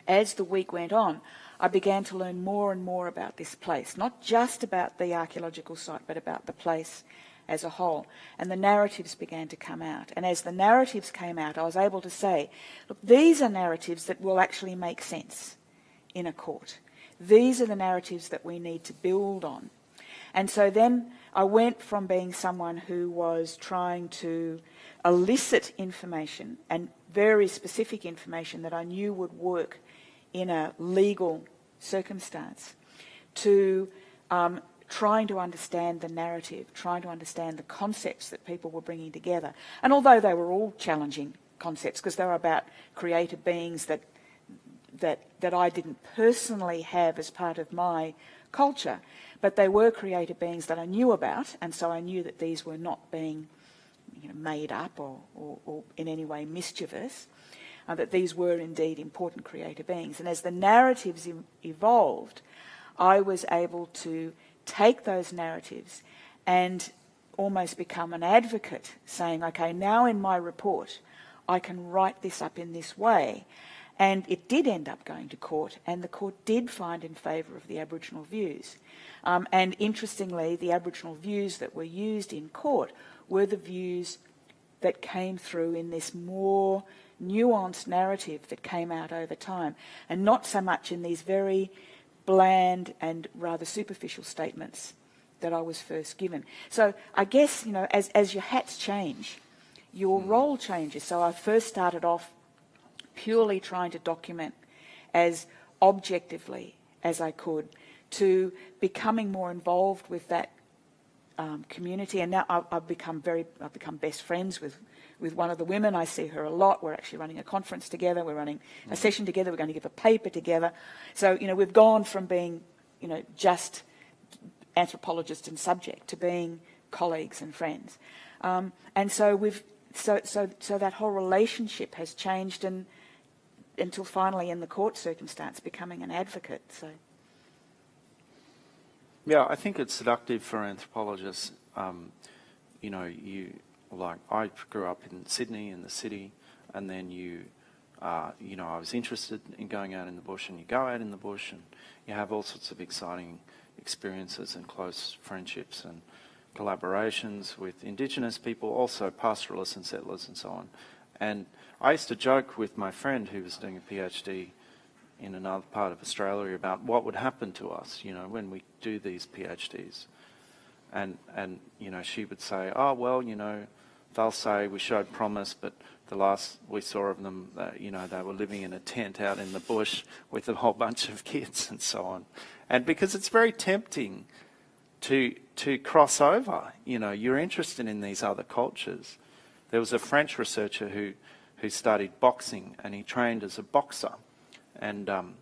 S3: As the week went on, I began to learn more and more about this place, not just about the archaeological site, but about the place as a whole. And the narratives began to come out. And as the narratives came out, I was able to say, look, these are narratives that will actually make sense in a court. These are the narratives that we need to build on. And so then I went from being someone who was trying to elicit information and very specific information that I knew would work in a legal circumstance to um, trying to understand the narrative, trying to understand the concepts that people were bringing together. And although they were all challenging concepts, because they were about created beings that, that, that I didn't personally have as part of my culture, but they were created beings that I knew about, and so I knew that these were not being you know, made up or, or, or in any way mischievous uh, that these were indeed important creator beings. And as the narratives evolved, I was able to take those narratives and almost become an advocate, saying, okay, now in my report, I can write this up in this way. And it did end up going to court, and the court did find in favour of the Aboriginal views. Um, and interestingly, the Aboriginal views that were used in court were the views that came through in this more nuanced narrative that came out over time, and not so much in these very bland and rather superficial statements that I was first given. So I guess, you know, as, as your hats change, your mm. role changes. So I first started off purely trying to document as objectively as I could to becoming more involved with that um, community. And now I've, I've, become very, I've become best friends with with one of the women. I see her a lot. We're actually running a conference together. We're running a mm-hmm. session together. We're going to give a paper together. So, you know, we've gone from being, you know, just anthropologist and subject to being colleagues and friends. Um, and so we've, so, so, so that whole relationship has changed and until finally in the court circumstance becoming an advocate. So.
S2: Yeah, I think it's seductive for anthropologists. Um, you know, you like I grew up in Sydney in the city, and then you, uh, you know, I was interested in going out in the bush, and you go out in the bush, and you have all sorts of exciting experiences and close friendships and collaborations with Indigenous people, also pastoralists and settlers and so on. And I used to joke with my friend who was doing a PhD in another part of Australia about what would happen to us, you know, when we do these PhDs. And, and you know, she would say, oh, well, you know, they'll say we showed promise, but the last we saw of them, uh, you know, they were living in a tent out in the bush with a whole [laughs] bunch of kids and so on. And because it's very tempting to, to cross over, you know, you're interested in these other cultures. There was a French researcher who, who studied boxing and he trained as a boxer. And, um,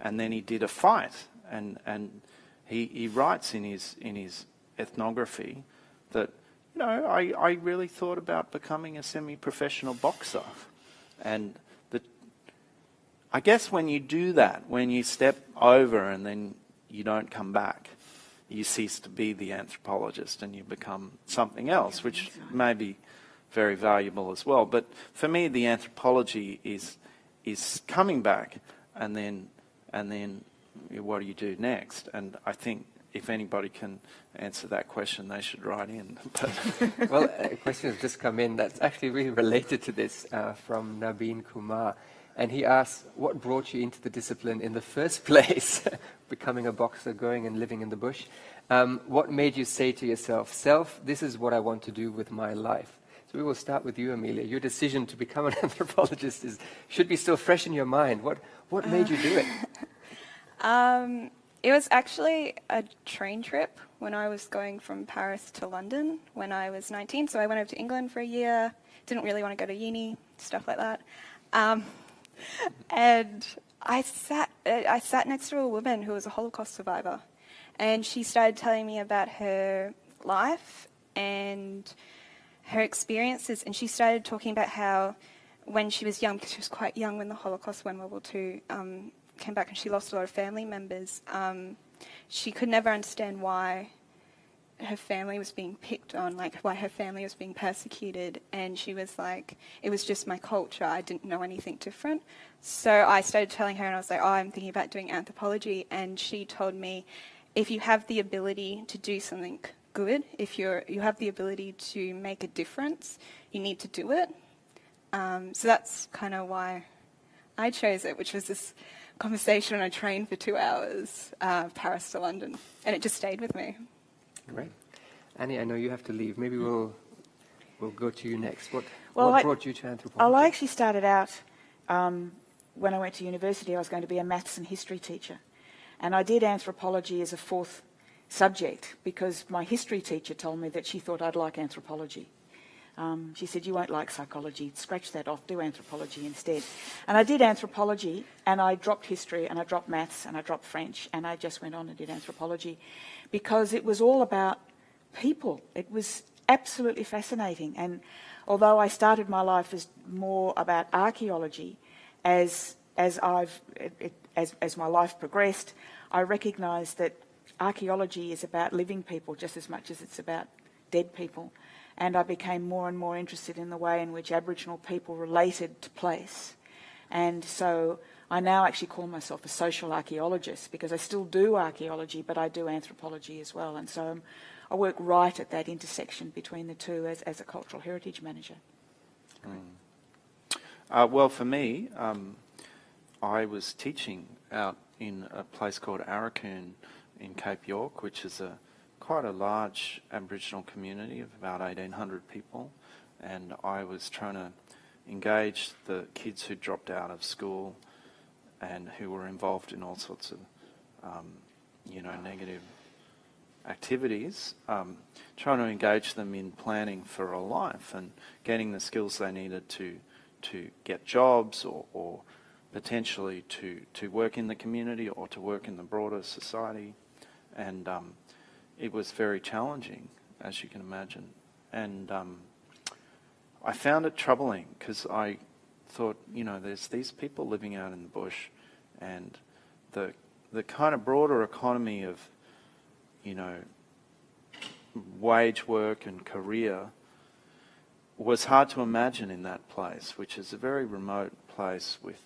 S2: and then he did a fight. And, and he, he writes in his, in his ethnography that, you know, I, I really thought about becoming a semi-professional boxer. And the, I guess when you do that, when you step over and then you don't come back, you cease to be the anthropologist and you become something else, which may be very valuable as well. But for me, the anthropology is is coming back, and then and then what do you do next? And I think if anybody can answer that question, they should write in. [laughs] [laughs]
S1: well, a question has just come in that's actually really related to this uh, from Nabeen Kumar. And he asks, what brought you into the discipline in the first [laughs] place? Becoming a boxer, going and living in the bush. Um, what made you say to yourself, self, this is what I want to do with my life? So we will start with you, Amelia. Your decision to become an anthropologist is, should be still fresh in your mind. What, what made you do it?
S4: Um, it was actually a train trip when I was going from Paris to London when I was 19. So I went over to England for a year, didn't really want to go to uni, stuff like that. Um, and I sat, I sat next to a woman who was a Holocaust survivor. And she started telling me about her life and her experiences, and she started talking about how when she was young, because she was quite young when the Holocaust, when World War II um, came back and she lost a lot of family members, um, she could never understand why her family was being picked on, like why her family was being persecuted, and she was like, it was just my culture, I didn't know anything different. So I started telling her, and I was like, oh, I'm thinking about doing anthropology, and she told me, if you have the ability to do something good. If you're, you have the ability to make a difference, you need to do it. Um, so that's kind of why I chose it, which was this conversation on a train for two hours, uh, Paris to London, and it just stayed with me.
S1: Great. Annie, I know you have to leave. Maybe we'll, we'll go to you next. What,
S3: well,
S1: what
S3: I,
S1: brought you to anthropology?
S3: Well, I actually started out, um, when I went to university, I was going to be a maths and history teacher. And I did anthropology as a fourth subject because my history teacher told me that she thought I'd like anthropology. Um, she said, you won't like psychology, scratch that off, do anthropology instead. And I did anthropology, and I dropped history, and I dropped maths, and I dropped French, and I just went on and did anthropology because it was all about people. It was absolutely fascinating. And although I started my life as more about archaeology, as, as, I've, it, as, as my life progressed, I recognised that archaeology is about living people just as much as it's about dead people. And I became more and more interested in the way in which Aboriginal people related to place. And so I now actually call myself a social archaeologist because I still do archaeology, but I do anthropology as well. And so I work right at that intersection between the two as, as a cultural heritage manager.
S2: Mm. Uh, well, for me, um, I was teaching out in a place called Aurukun in Cape York, which is a quite a large Aboriginal community of about 1,800 people, and I was trying to engage the kids who dropped out of school and who were involved in all sorts of, um, you know, negative activities, um, trying to engage them in planning for a life and getting the skills they needed to to get jobs or, or potentially to, to work in the community or to work in the broader society. And um, it was very challenging, as you can imagine. And um, I found it troubling because I thought, you know, there's these people living out in the bush, and the the kind of broader economy of you know, wage work and career was hard to imagine in that place, which is a very remote place with,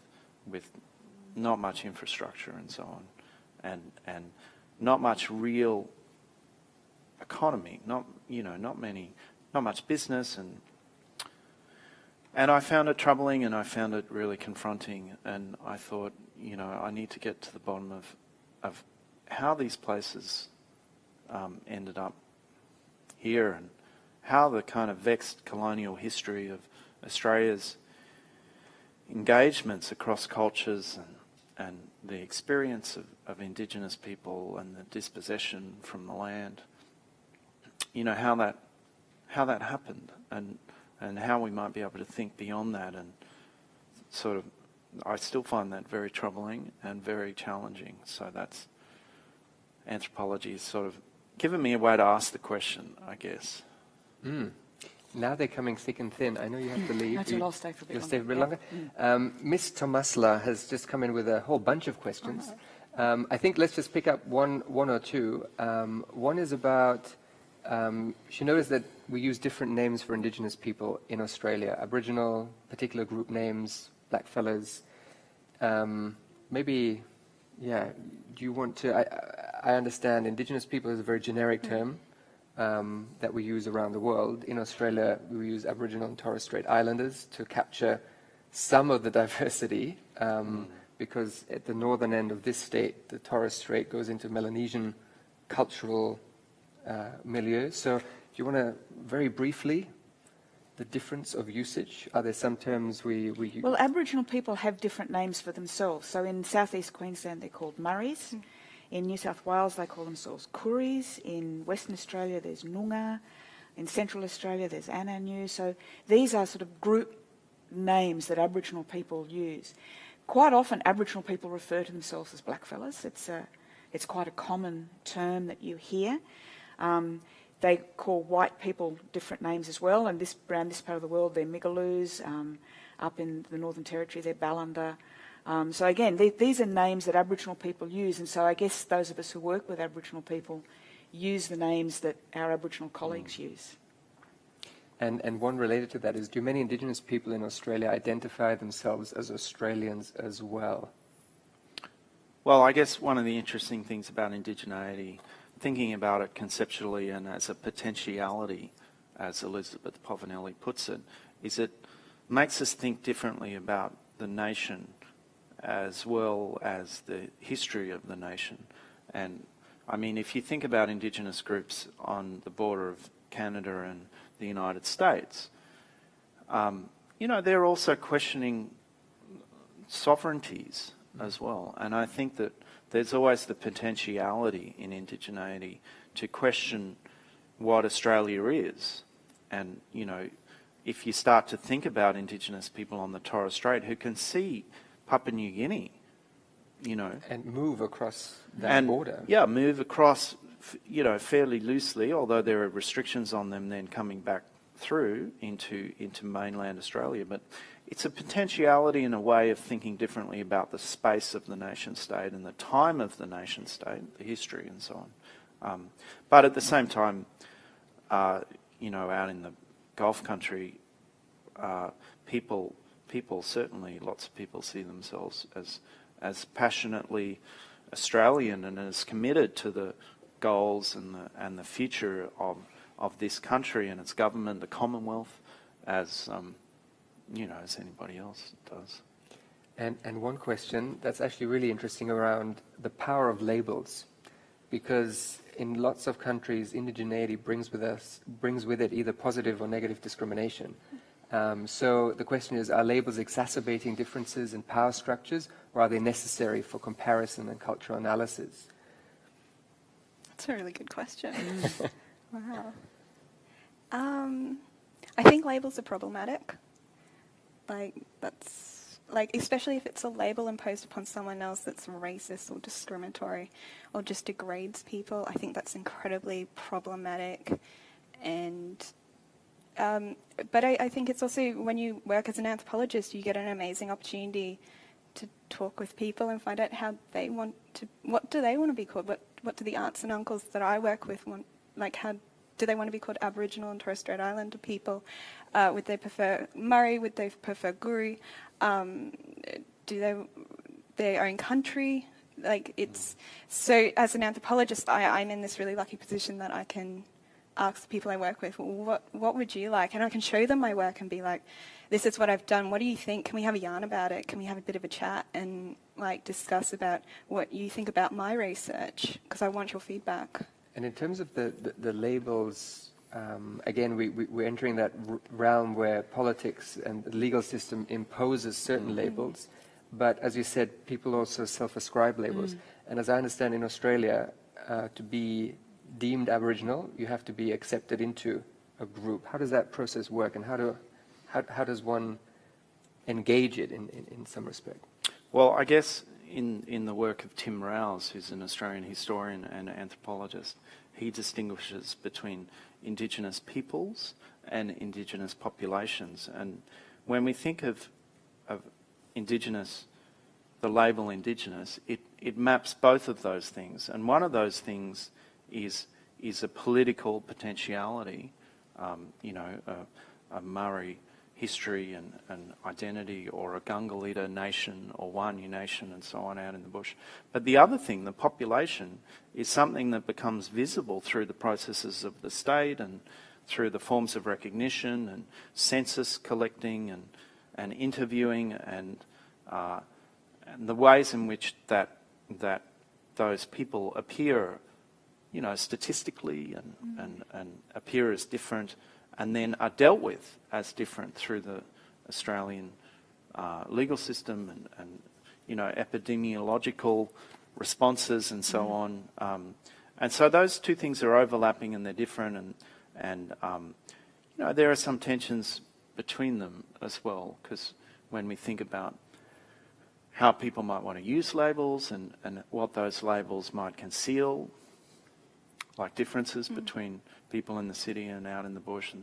S2: with not much infrastructure and so on, and, and not much real economy, not, you know, not many, not much business and and I found it troubling and I found it really confronting and I thought, you know, I need to get to the bottom of, of how these places um, ended up here and how the kind of vexed colonial history of Australia's engagements across cultures and, and the experience of, of Indigenous people and the dispossession from the land, you know, how that, how that happened and and how we might be able to think beyond that and sort of I still find that very troubling and very challenging. So that's anthropology is sort of given me a way to ask the question, I guess.
S1: Mm. Now they're coming thick and thin. I know you have to leave.
S3: That's
S1: you,
S3: I'll stay for a bit
S1: You'll
S3: longer.
S1: stay for a bit
S3: Yeah.
S1: longer. Um, Miss Tomasla has just come in with a whole bunch of questions. Um, I think let's just pick up one, one or two. Um, one is about, um, she noticed that we use different names for Indigenous people in Australia. Aboriginal, particular group names, blackfellas. Um, maybe, yeah, do you want to, I, I understand Indigenous people is a very generic term um, that we use around the world. In Australia, we use Aboriginal and Torres Strait Islanders to capture some of the diversity um, because at the northern end of this state, the Torres Strait goes into Melanesian cultural Uh, milieu. So do you want to very briefly, the difference of usage? Are there some terms we, we use?
S3: Well, Aboriginal people have different names for themselves. So in southeast Queensland, they're called Murris. Hmm. In New South Wales, they call themselves Kooris. In Western Australia, there's Noongar. In Central Australia, there's Anangu. So these are sort of group names that Aboriginal people use. Quite often, Aboriginal people refer to themselves as blackfellas. It's a, it's quite a common term that you hear. Um, they call white people different names as well, and this around this part of the world, they're Migaloos. Um, up in the Northern Territory, they're Ballanda. Um, so again, the- these are names that Aboriginal people use, and so I guess those of us who work with Aboriginal people use the names that our Aboriginal colleagues use.
S1: And, and one related to that is, do many Indigenous people in Australia identify themselves as Australians as well?
S2: Well, I guess one of the interesting things about indigeneity, thinking about it conceptually and as a potentiality, as Elizabeth Povinelli puts it, is it makes us think differently about the nation as well as the history of the nation. And I mean, if you think about Indigenous groups on the border of Canada and the United States, um, you know, they're also questioning sovereignties as well. And I think that there's always the potentiality in indigeneity to question what Australia is. And, you know, if you start to think about Indigenous people on the Torres Strait who can see Papua New Guinea, you know,
S1: And move across that
S2: and
S1: border?
S2: yeah, move across, you know, fairly loosely. Although there are restrictions on them then coming back through into into mainland Australia, but it's a potentiality and a way of thinking differently about the space of the nation state and the time of the nation state, the history and so on. Um, but at the same time, uh, you know, out in the Gulf country, uh, people people certainly lots of people see themselves as as passionately Australian and as committed to the goals and the and the future of of this country and its government, the Commonwealth, as um, you know, as anybody else does.
S1: And, and one question that's actually really interesting around the power of labels, because in lots of countries, indigeneity brings with us brings with it either positive or negative discrimination. Um, so the question is: Are labels exacerbating differences in power structures, or are they necessary for comparison and cultural analysis?
S4: That's a really good question. [laughs] wow. Um, I think labels are problematic. Like that's like especially if it's a label imposed upon someone else that's racist or discriminatory or just degrades people. I think that's incredibly problematic. And um, but I, I think it's also when you work as an anthropologist, you get an amazing opportunity to talk with people and find out how they want to, what do they want to be called? What, what do the aunts and uncles that I work with want, like how do they want to be called Aboriginal and Torres Strait Islander people? Uh, would they prefer Murri? Would they prefer Koori? Um, do they their own country? Like it's so. As an anthropologist, I, I'm in this really lucky position that I can ask the people I work with, well, what what would you like? And I can show them my work and be like, this is what I've done. What do you think? Can we have a yarn about it? Can we have a bit of a chat and like discuss about what you think about my research? Because I want your feedback.
S1: And in terms of the, the, the labels, um, again, we, we, we're entering that r- realm where politics and the legal system imposes certain labels. But as you said, people also self-ascribe labels. And as I understand in Australia, uh, to be deemed Aboriginal, you have to be accepted into a group. How does that process work and how, do, how, how does one engage it in, in, in some respect?
S2: Well, I guess in, in the work of Tim Rowse, who's an Australian historian and anthropologist, he distinguishes between Indigenous peoples and Indigenous populations. And when we think of, of Indigenous, the label Indigenous, it, it maps both of those things. And one of those things is, is a political potentiality, um, you know, a, a Murri history and, and identity or a Gangalidda nation or Waanyi nation and so on out in the bush. But the other thing, the population, is something that becomes visible through the processes of the state and through the forms of recognition and census collecting and, and interviewing and, uh, and the ways in which that, that those people appear, you know, statistically and, and, and appear as different and then are dealt with as different through the Australian uh, legal system and, and, you know, epidemiological responses and so on. Um, and so those two things are overlapping and they're different and, and um, you know, there are some tensions between them as well because when we think about how people might want to use labels and, and what those labels might conceal, like differences between people in the city and out in the bush and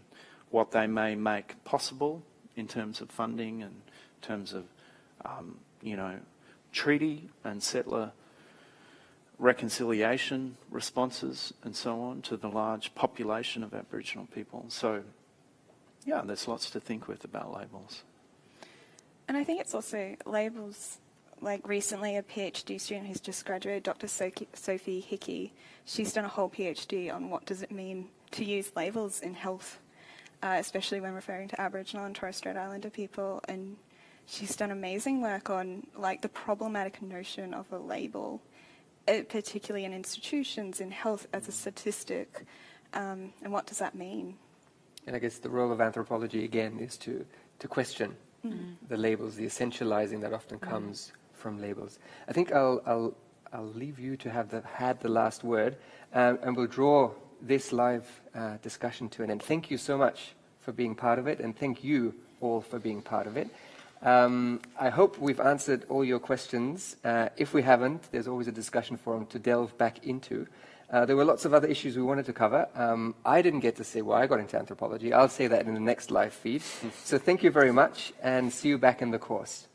S2: what they may make possible in terms of funding and in terms of, um, you know, treaty and settler reconciliation responses and so on to the large population of Aboriginal people. So, yeah, there's lots to think with about labels.
S4: And I think it's also labels. Like recently, a PhD student who's just graduated, Dr. Sophie Hickey, she's done a whole PhD on what does it mean to use labels in health, uh, especially when referring to Aboriginal and Torres Strait Islander people. And she's done amazing work on like the problematic notion of a label, uh, particularly in institutions in health as a statistic, um, and what does that mean?
S1: And I guess the role of anthropology again is to, to question the labels, the essentializing that often comes from labels. I think I'll, I'll, I'll leave you to have the, had the last word, um, and we'll draw this live uh, discussion to an end. Thank you so much for being part of it, and thank you all for being part of it. Um, I hope we've answered all your questions. Uh, if we haven't, there's always a discussion forum to delve back into. Uh, there were lots of other issues we wanted to cover. Um, I didn't get to say why I got into anthropology. I'll say that in the next live feed. [laughs] so thank you very much, and see you back in the course.